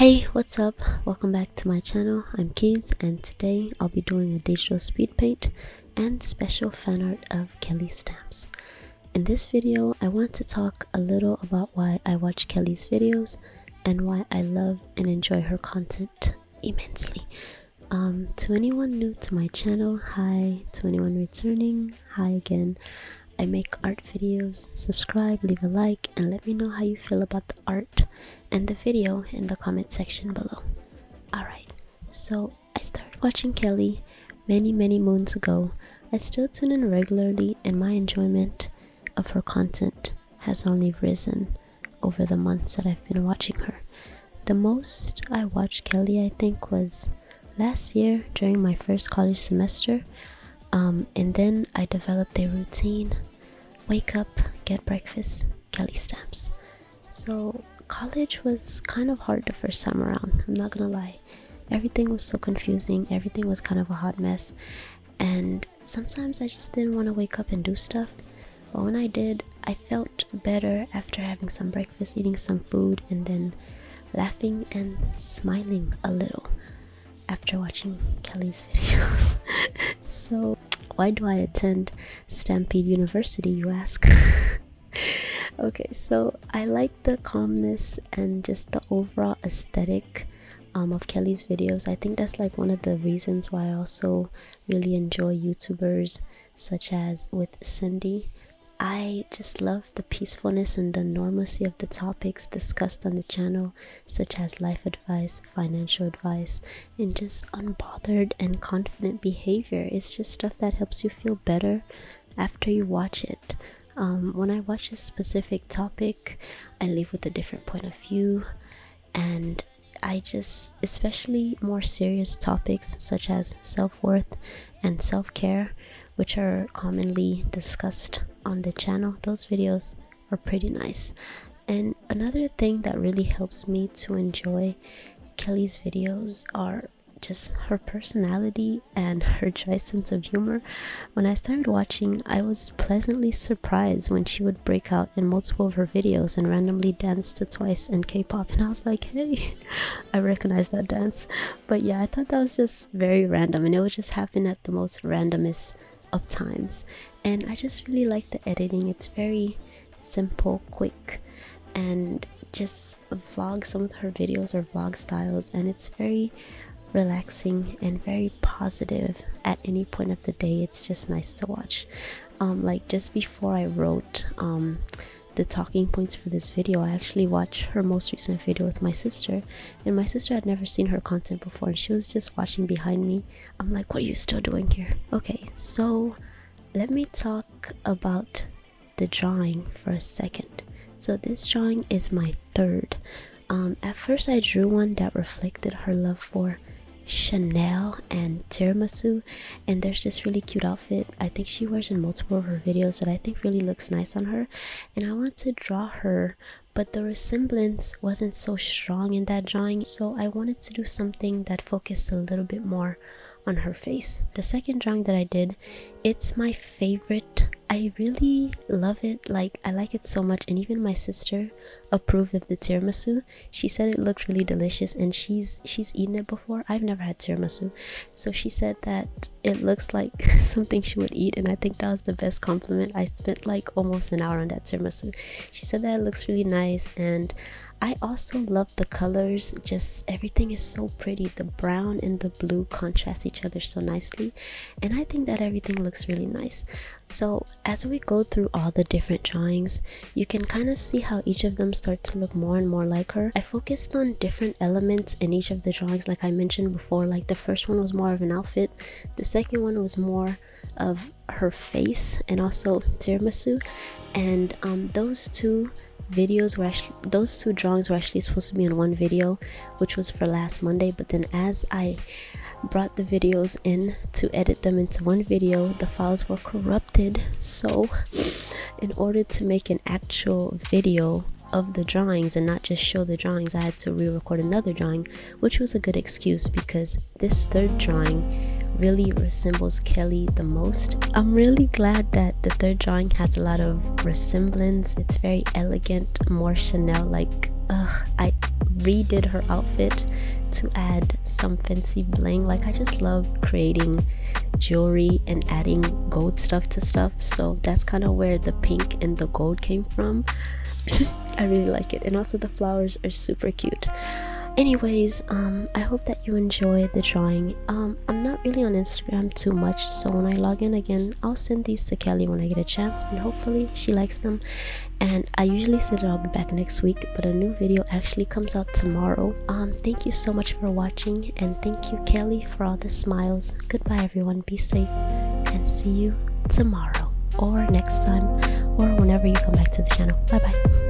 Hey, what's up? Welcome back to my channel. I'm Keys and today I'll be doing a digital speed paint and special fan art of Kelly stamps. In this video, I want to talk a little about why I watch Kelly's videos and why I love and enjoy her content immensely. Um, to anyone new to my channel, hi. To anyone returning, hi again. I make art videos. Subscribe, leave a like, and let me know how you feel about the art and the video in the comment section below. Alright, so I started watching Kelly many, many moons ago. I still tune in regularly, and my enjoyment of her content has only risen over the months that I've been watching her. The most I watched Kelly, I think, was last year during my first college semester. Um, and then I developed a routine wake up, get breakfast, Kelly stamps. So college was kind of hard the first time around, I'm not gonna lie. Everything was so confusing, everything was kind of a hot mess, and sometimes I just didn't want to wake up and do stuff. But when I did, I felt better after having some breakfast, eating some food, and then laughing and smiling a little after watching Kelly's videos. so, why do I attend Stampede University, you ask? okay so i like the calmness and just the overall aesthetic um, of kelly's videos i think that's like one of the reasons why i also really enjoy youtubers such as with cindy i just love the peacefulness and the normalcy of the topics discussed on the channel such as life advice financial advice and just unbothered and confident behavior. It's just stuff that helps you feel better after you watch it. Um, when I watch a specific topic, I leave with a different point of view, and I just, especially more serious topics such as self worth and self care, which are commonly discussed on the channel, those videos are pretty nice. And another thing that really helps me to enjoy Kelly's videos are just her personality and her dry sense of humor. When I started watching, I was pleasantly surprised when she would break out in multiple of her videos and randomly dance to Twice and K-pop and I was like, hey, I recognize that dance. But yeah, I thought that was just very random and it would just happen at the most randomest of times. And I just really like the editing. It's very simple, quick, and just vlog some of her videos or vlog styles and it's very relaxing and very positive at any point of the day. It's just nice to watch. Um, like just before i wrote um, the talking points for this video i actually watched her most recent video with my sister and my sister had never seen her content before and she was just watching behind me. I'm like what are you still doing here? Okay so let me talk about the drawing for a second. So this drawing is my third. Um, at first i drew one that reflected her love for Chanel and tiramisu and there's this really cute outfit. I think she wears in multiple of her videos that I think really looks nice on her and I want to draw her but the resemblance wasn't so strong in that drawing so I wanted to do something that focused a little bit more on her face. The second drawing that I did, it's my favorite. I really love it. Like, I like it so much. And even my sister approved of the tiramisu. She said it looked really delicious and she's she's eaten it before. I've never had tiramisu. So she said that it looks like something she would eat and I think that was the best compliment. I spent like almost an hour on that tiramisu. She said that it looks really nice and I also love the colors, just everything is so pretty. The brown and the blue contrast each other so nicely, and I think that everything looks really nice. So, as we go through all the different drawings, you can kind of see how each of them start to look more and more like her. I focused on different elements in each of the drawings, like I mentioned before. Like the first one was more of an outfit, the second one was more of her face and also tiramisu, and um, those two videos were actually those two drawings were actually supposed to be in one video which was for last monday but then as i brought the videos in to edit them into one video the files were corrupted. So in order to make an actual video of the drawings and not just show the drawings i had to re-record another drawing which was a good excuse because this third drawing really resembles Kelly the most. I'm really glad that the third drawing has a lot of resemblance. It's very elegant, more Chanel like. Ugh, I redid her outfit to add some fancy bling like i just love creating jewelry and adding gold stuff to stuff so that's kind of where the pink and the gold came from i really like it and also the flowers are super cute anyways um i hope that you enjoy the drawing. Um i'm not really on instagram too much so when i log in again i'll send these to kelly when i get a chance and hopefully she likes them. And i usually that i'll be back next week but a new video actually comes out tomorrow. Um thank you so much for watching and thank you kelly for all the smiles. Goodbye everyone. Be safe and see you tomorrow or next time or whenever you come back to the channel. Bye bye